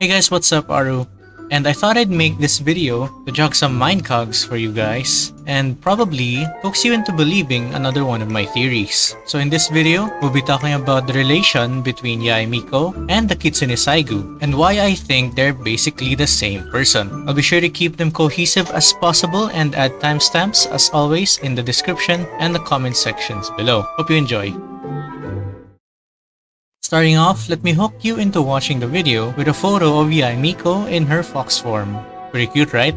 Hey guys, what's up, Aru? And I thought I'd make this video to jog some mind cogs for you guys and probably coax you into believing another one of my theories. So in this video, we'll be talking about the relation between Yae Miko and the Kitsune Saigu and why I think they're basically the same person. I'll be sure to keep them cohesive as possible and add timestamps as always in the description and the comment sections below. Hope you enjoy. Starting off, let me hook you into watching the video with a photo of Yae Miko in her fox form. Pretty cute, right?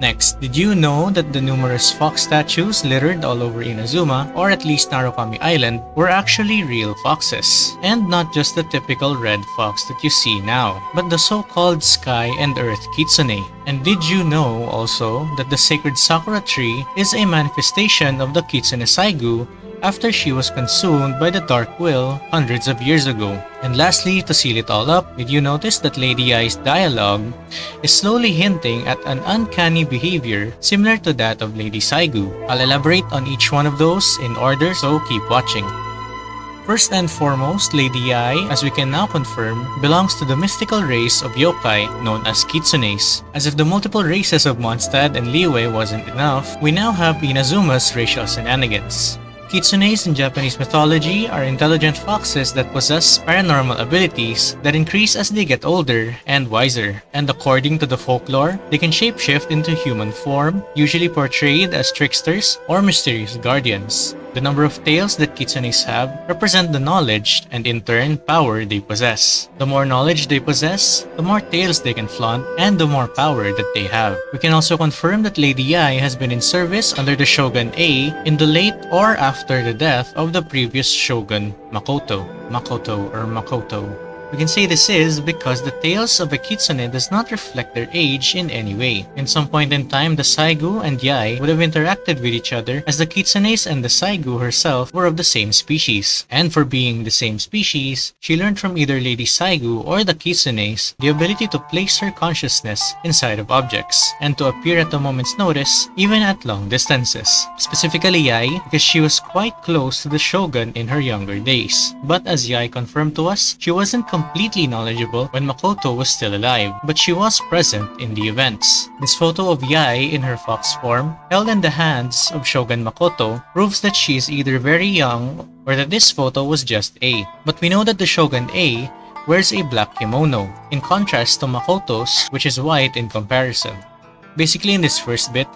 Next, did you know that the numerous fox statues littered all over Inazuma, or at least Narukami Island, were actually real foxes? And not just the typical red fox that you see now, but the so-called Sky and Earth Kitsune. And did you know also that the sacred Sakura tree is a manifestation of the Kitsune Saigu after she was consumed by the Dark Will hundreds of years ago. And lastly, to seal it all up, did you notice that Lady Yae's dialogue is slowly hinting at an uncanny behavior similar to that of Lady Saigu? I'll elaborate on each one of those in order, so keep watching. First and foremost, Lady Yae, as we can now confirm, belongs to the mystical race of yokai known as kitsunes. As if the multiple races of Mondstadt and Liyue wasn't enough, we now have Inazuma's racial shenanigans. Kitsunes in Japanese mythology are intelligent foxes that possess paranormal abilities that increase as they get older and wiser. And according to the folklore, they can shapeshift into human form, usually portrayed as tricksters or mysterious guardians. The number of tails that kitsunes have represent the knowledge and in turn power they possess. The more knowledge they possess, the more tails they can flaunt and the more power that they have. We can also confirm that Lady Yae has been in service under the Shogun Ei in the late or after the death of the previous Shogun Makoto. Makoto or Makoto. We can say this is because the tails of a kitsune does not reflect their age in any way. In some point in time, the Saigu and Yae would have interacted with each other as the kitsunes and the Saigu herself were of the same species. And for being the same species, she learned from either Lady Saigu or the kitsunes the ability to place her consciousness inside of objects and to appear at a moment's notice even at long distances. Specifically Yae because she was quite close to the shogun in her younger days. But as Yae confirmed to us, she wasn't completely knowledgeable when Makoto was still alive, but she was present in the events. This photo of Yae in her fox form, held in the hands of Shogun Makoto, proves that she is either very young or that this photo was just Ei. But we know that the Shogun Ei wears a black kimono, in contrast to Makoto's, which is white in comparison. Basically in this first bit,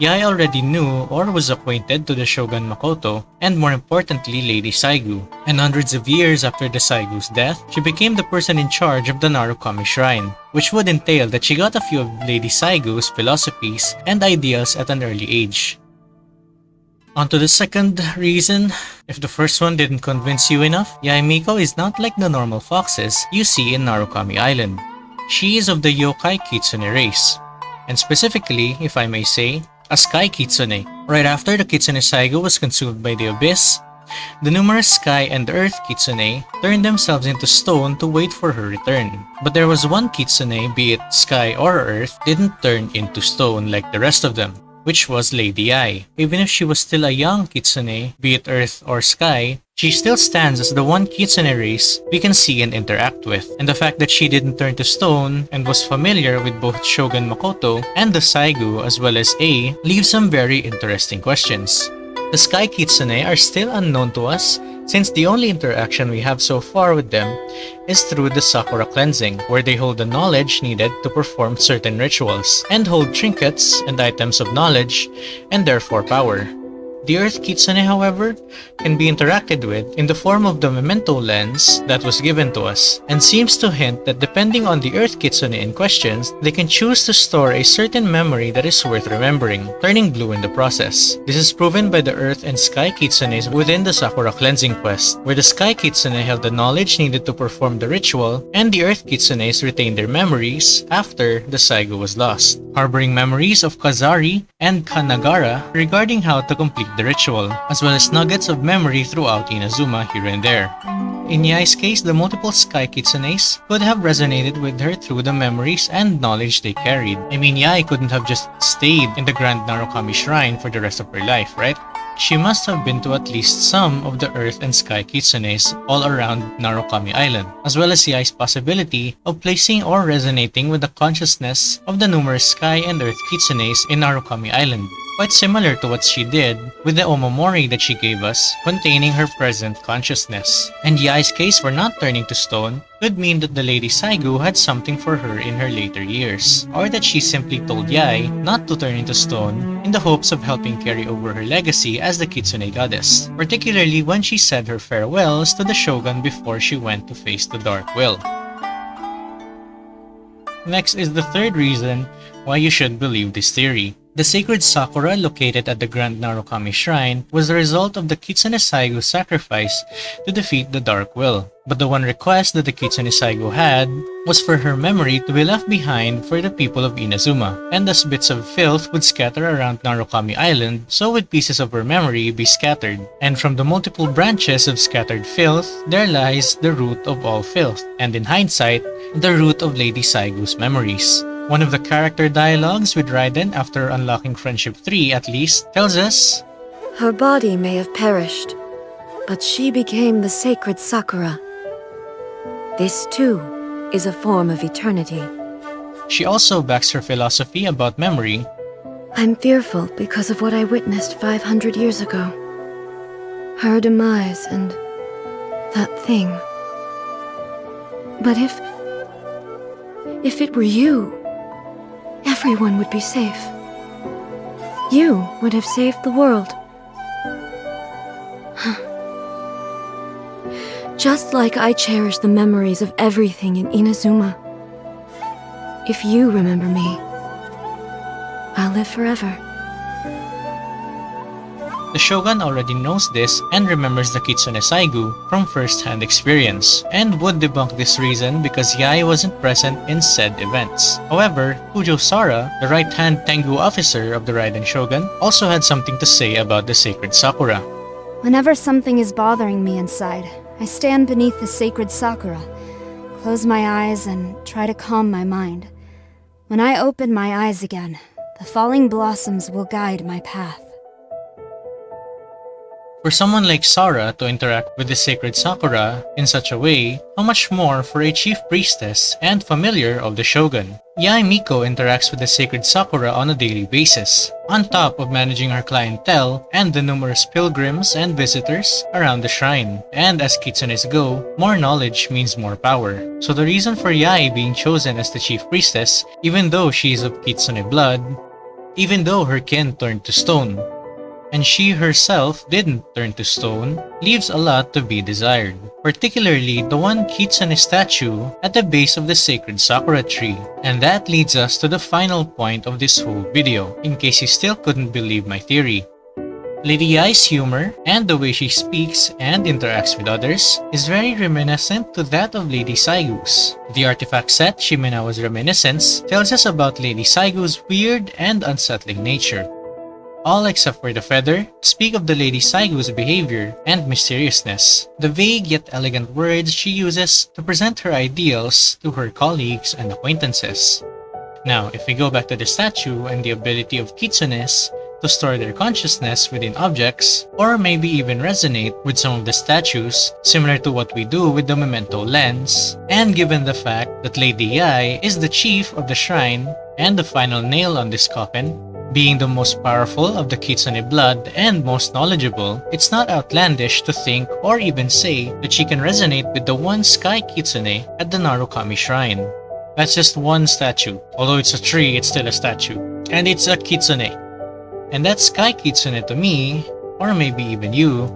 Yae already knew or was acquainted to the Shogun Makoto and more importantly Lady Saigu. And hundreds of years after the Saigu's death, she became the person in charge of the Narukami Shrine, which would entail that she got a few of Lady Saigu's philosophies and ideals at an early age. On to the second reason, if the first one didn't convince you enough, Yae Miko is not like the normal foxes you see in Narukami Island. She is of the yokai kitsune race, and specifically, if I may say, a sky kitsune. Right after the kitsune saigo was consumed by the abyss, the numerous sky and earth kitsune turned themselves into stone to wait for her return. But there was one kitsune, be it sky or earth, didn't turn into stone like the rest of them which was Lady Yae. Even if she was still a young kitsune, be it earth or sky, she still stands as the one kitsune race we can see and interact with. And the fact that she didn't turn to stone and was familiar with both Shogun Makoto and the Saigu as well as Ei leaves some very interesting questions. The Sky Kitsune are still unknown to us since the only interaction we have so far with them is through the Sakura cleansing, where they hold the knowledge needed to perform certain rituals, and hold trinkets and items of knowledge, and therefore power. The Earth Kitsune, however, can be interacted with in the form of the memento lens that was given to us, and seems to hint that depending on the Earth Kitsune in questions, they can choose to store a certain memory that is worth remembering, turning blue in the process. This is proven by the Earth and Sky Kitsunes within the Sakura cleansing quest, where the Sky Kitsune held the knowledge needed to perform the ritual, and the Earth Kitsunes retained their memories after the Saigo was lost, harboring memories of Kazari and Kanagara regarding how to complete the ritual, as well as nuggets of memory throughout Inazuma here and there. In Yae's case, the multiple Sky Kitsunes could have resonated with her through the memories and knowledge they carried. I mean, Yae couldn't have just stayed in the Grand Narukami Shrine for the rest of her life, right? she must have been to at least some of the Earth and Sky Kitsunes all around Narukami Island, as well as Yae's possibility of placing or resonating with the consciousness of the numerous Sky and Earth Kitsunes in Narukami Island quite similar to what she did with the omamori that she gave us, containing her present consciousness. And Yae's case for not turning to stone could mean that the Lady Saigu had something for her in her later years, or that she simply told Yae not to turn into stone in the hopes of helping carry over her legacy as the Kitsune goddess, particularly when she said her farewells to the shogun before she went to face the Dark Will. Next is the third reason why you should believe this theory. The sacred sakura located at the Grand Narukami Shrine was the result of the Kitsune Saigu sacrifice to defeat the Dark Will. But the one request that the Kitsune Saigu had was for her memory to be left behind for the people of Inazuma, and as bits of filth would scatter around Narukami Island, so would pieces of her memory be scattered. And from the multiple branches of scattered filth, there lies the root of all filth, and in hindsight, the root of Lady Saigu's memories. One of the character dialogues with Raiden after unlocking Friendship 3 at least tells us Her body may have perished, but she became the sacred Sakura. This too is a form of eternity. She also backs her philosophy about memory. I'm fearful because of what I witnessed 500 years ago. Her demise and that thing. But if... if it were you, everyone would be safe. You would have saved the world. Just like I cherish the memories of everything in Inazuma. If you remember me, I'll live forever. The Shogun already knows this and remembers the Kitsune Saigu from first-hand experience, and would debunk this reason because Yae wasn't present in said events. However, Kujo Sara, the right-hand Tengu officer of the Raiden Shogun, also had something to say about the sacred Sakura. Whenever something is bothering me inside, I stand beneath the sacred Sakura, close my eyes and try to calm my mind. When I open my eyes again, the falling blossoms will guide my path. For someone like Sara to interact with the sacred Sakura in such a way, how much more for a chief priestess and familiar of the shogun. Yae Miko interacts with the sacred Sakura on a daily basis, on top of managing her clientele and the numerous pilgrims and visitors around the shrine. And as kitsunes go, more knowledge means more power. So the reason for Yae being chosen as the chief priestess, even though she is of kitsune blood, even though her kin turned to stone, and she herself didn't turn to stone, leaves a lot to be desired, particularly the one Kitsune statue at the base of the sacred sakura tree. And that leads us to the final point of this whole video, in case you still couldn't believe my theory. Lady Yae's humor and the way she speaks and interacts with others is very reminiscent to that of Lady Saigu's. The artifact set Shimenawa's Reminiscence tells us about Lady Saigu's weird and unsettling nature, all except for the feather, speak of the Lady Saigu's behavior and mysteriousness, the vague yet elegant words she uses to present her ideals to her colleagues and acquaintances. Now, if we go back to the statue and the ability of kitsunes to store their consciousness within objects, or maybe even resonate with some of the statues, similar to what we do with the memento lens, and given the fact that Lady Yae is the chief of the shrine and the final nail on this coffin, being the most powerful of the Kitsune blood and most knowledgeable, it's not outlandish to think or even say that she can resonate with the one Sky Kitsune at the Narukami Shrine. That's just one statue. Although it's a tree, it's still a statue. And it's a Kitsune. And that Sky Kitsune to me, or maybe even you,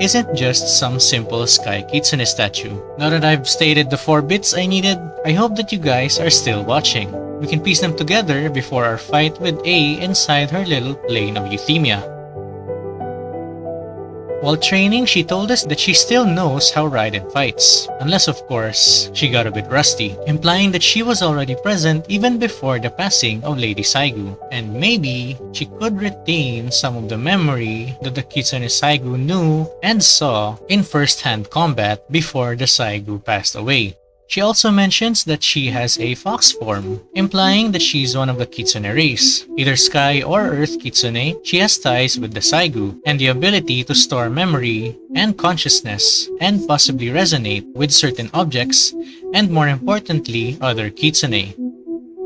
isn't just some simple Sky Kitsune statue. Now that I've stated the 4 bits I needed, I hope that you guys are still watching. We can piece them together before our fight with Ei inside her little plane of Euthymia. While training, she told us that she still knows how Raiden fights, unless of course, she got a bit rusty, implying that she was already present even before the passing of Lady Saigu, and maybe she could retain some of the memory that the Kitsune Saigu knew and saw in first-hand combat before the Saigu passed away. She also mentions that she has a fox form, implying that she's one of the Kitsune race. Either Sky or Earth Kitsune, she has ties with the Saigu and the ability to store memory and consciousness and possibly resonate with certain objects and more importantly, other Kitsune.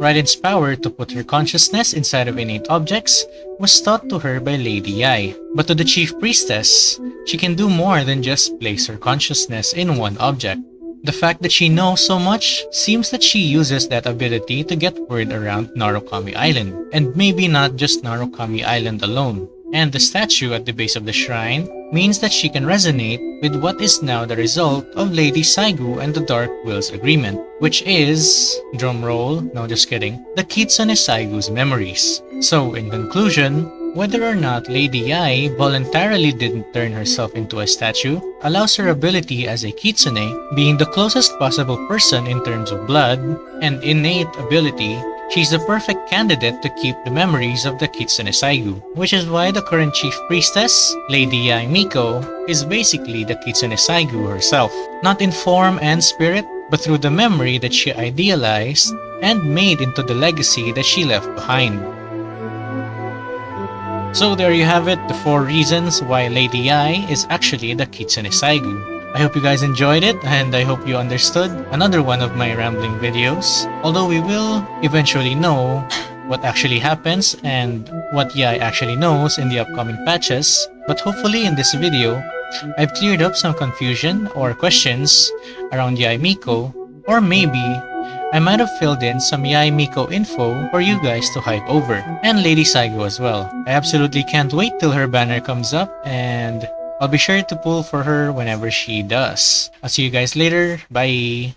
Raiden's power to put her consciousness inside of innate objects was taught to her by Lady Yae. But to the Chief Priestess, she can do more than just place her consciousness in one object. The fact that she knows so much seems that she uses that ability to get word around Narukami Island, and maybe not just Narukami Island alone. And the statue at the base of the shrine means that she can resonate with what is now the result of Lady Saigu and the Dark Will's agreement, which is, drumroll, no just kidding, the Kitsune Saigu's memories. So in conclusion, whether or not Lady Yae voluntarily didn't turn herself into a statue allows her ability as a kitsune, being the closest possible person in terms of blood and innate ability, she's the perfect candidate to keep the memories of the Kitsune Saigu, which is why the current chief priestess, Lady Yae Miko, is basically the Kitsune Saigu herself, not in form and spirit, but through the memory that she idealized and made into the legacy that she left behind. So there you have it, the 4 reasons why Lady Yae is actually the Kitsune Saigu. I hope you guys enjoyed it and I hope you understood another one of my rambling videos. Although we will eventually know what actually happens and what Yae actually knows in the upcoming patches, but hopefully in this video, I've cleared up some confusion or questions around Yae Miko, or maybe I might have filled in some Yae Miko info for you guys to hype over, and Lady Saigo as well. I absolutely can't wait till her banner comes up, and I'll be sure to pull for her whenever she does. I'll see you guys later, bye!